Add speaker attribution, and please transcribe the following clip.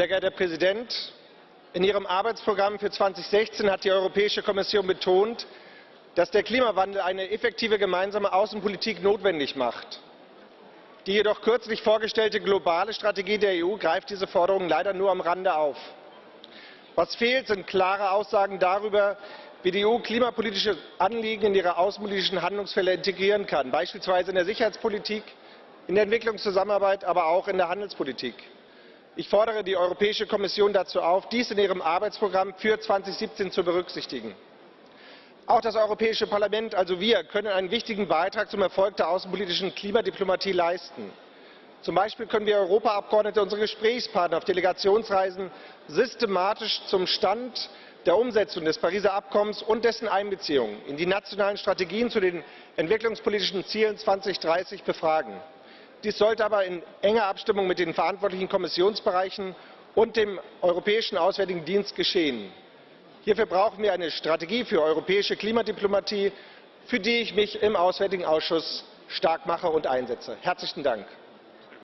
Speaker 1: Sehr geehrter Herr Präsident, in ihrem Arbeitsprogramm für 2016 hat die Europäische Kommission betont, dass der Klimawandel eine effektive gemeinsame Außenpolitik notwendig macht. Die jedoch kürzlich vorgestellte globale Strategie der EU greift diese Forderungen leider nur am Rande auf. Was fehlt, sind klare Aussagen darüber, wie die EU klimapolitische Anliegen in ihre außenpolitischen Handlungsfelder integrieren kann, beispielsweise in der Sicherheitspolitik, in der Entwicklungszusammenarbeit, aber auch in der Handelspolitik. Ich fordere die Europäische Kommission dazu auf, dies in ihrem Arbeitsprogramm für 2017 zu berücksichtigen. Auch das Europäische Parlament, also wir, können einen wichtigen Beitrag zum Erfolg der außenpolitischen Klimadiplomatie leisten. Zum Beispiel können wir Europaabgeordnete unsere Gesprächspartner auf Delegationsreisen systematisch zum Stand der Umsetzung des Pariser Abkommens und dessen Einbeziehung in die nationalen Strategien zu den entwicklungspolitischen Zielen 2030 befragen. Dies sollte aber in enger Abstimmung mit den verantwortlichen Kommissionsbereichen und dem Europäischen Auswärtigen Dienst geschehen. Hierfür brauchen wir eine Strategie für europäische Klimadiplomatie, für die ich mich im Auswärtigen Ausschuss stark mache und einsetze. Herzlichen Dank.